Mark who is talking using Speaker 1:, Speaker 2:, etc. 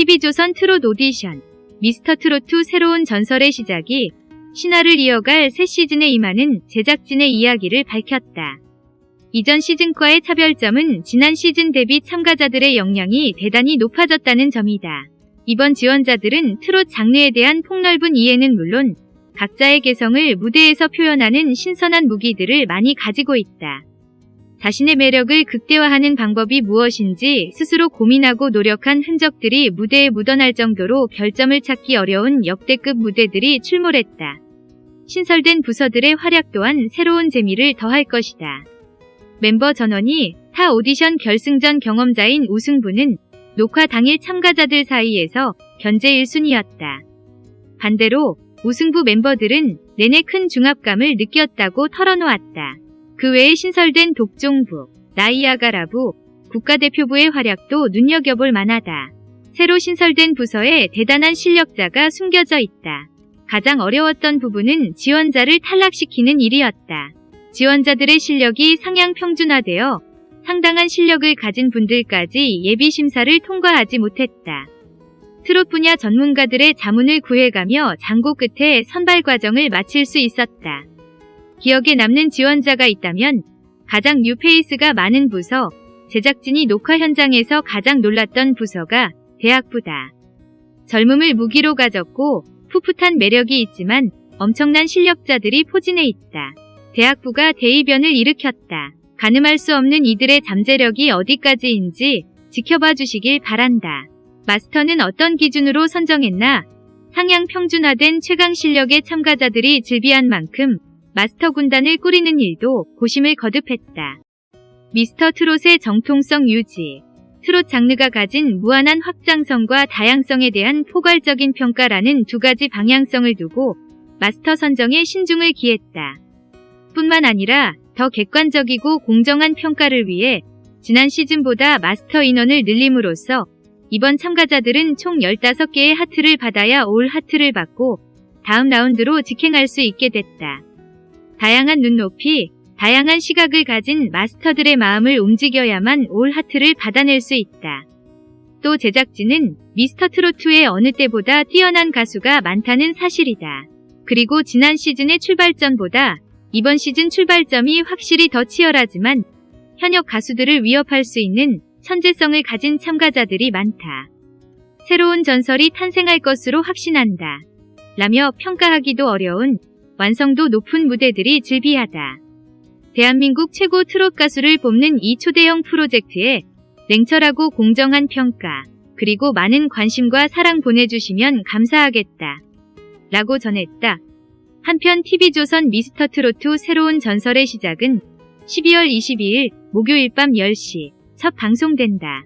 Speaker 1: TV조선 트롯 오디션 미스터 트롯2 새로운 전설의 시작이 신화를 이어갈 새 시즌에 임하는 제작진의 이야기를 밝혔다. 이전 시즌과의 차별점은 지난 시즌 대비 참가자들의 역량이 대단히 높아졌다는 점이다. 이번 지원자들은 트롯 장르에 대한 폭넓은 이해는 물론 각자의 개성을 무대에서 표현하는 신선한 무기들을 많이 가지고 있다. 자신의 매력을 극대화하는 방법이 무엇인지 스스로 고민하고 노력한 흔적들이 무대에 묻어날 정도로 결점을 찾기 어려운 역대급 무대들이 출몰했다. 신설된 부서들의 활약 또한 새로운 재미를 더할 것이다. 멤버 전원이 타 오디션 결승전 경험자인 우승부는 녹화 당일 참가자들 사이에서 견제 1순위였다. 반대로 우승부 멤버들은 내내 큰 중압감을 느꼈다고 털어놓았다. 그 외에 신설된 독종부, 나이아가라부, 국가대표부의 활약도 눈여겨볼 만하다. 새로 신설된 부서에 대단한 실력자가 숨겨져 있다. 가장 어려웠던 부분은 지원자를 탈락시키는 일이었다. 지원자들의 실력이 상향 평준화되어 상당한 실력을 가진 분들까지 예비 심사를 통과하지 못했다. 트롯 분야 전문가들의 자문을 구해가며 장고 끝에 선발 과정을 마칠 수 있었다. 기억에 남는 지원자가 있다면 가장 뉴페이스가 많은 부서, 제작진이 녹화 현장에서 가장 놀랐던 부서가 대학부다. 젊음을 무기로 가졌고 풋풋한 매력이 있지만 엄청난 실력자들이 포진해 있다. 대학부가 대이변을 일으켰다. 가늠할 수 없는 이들의 잠재력이 어디까지인지 지켜봐 주시길 바란다. 마스터는 어떤 기준으로 선정했나? 상향 평준화된 최강 실력의 참가자들이 즐비한 만큼 마스터 군단을 꾸리는 일도 고심을 거듭했다. 미스터 트롯의 정통성 유지 트롯 장르가 가진 무한한 확장성과 다양성에 대한 포괄적인 평가라는 두 가지 방향성을 두고 마스터 선정에 신중을 기했다. 뿐만 아니라 더 객관적이고 공정한 평가를 위해 지난 시즌보다 마스터 인원을 늘림으로써 이번 참가자들은 총 15개의 하트를 받아야 올 하트를 받고 다음 라운드로 직행할 수 있게 됐다. 다양한 눈높이, 다양한 시각을 가진 마스터들의 마음을 움직여야만 올 하트를 받아낼 수 있다. 또 제작진은 미스터 트롯2의 어느 때보다 뛰어난 가수가 많다는 사실이다. 그리고 지난 시즌의 출발점보다 이번 시즌 출발점이 확실히 더 치열하지만 현역 가수들을 위협할 수 있는 천재성을 가진 참가자들이 많다. 새로운 전설이 탄생할 것으로 확신한다. 라며 평가하기도 어려운 완성도 높은 무대들이 즐비하다. 대한민국 최고 트롯 가수를 뽑는 이 초대형 프로젝트에 냉철하고 공정한 평가, 그리고 많은 관심과 사랑 보내주시면 감사하겠다. 라고 전했다. 한편 TV조선 미스터 트롯2 새로운 전설의 시작은 12월 22일 목요일 밤 10시 첫 방송된다.